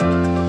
Bye.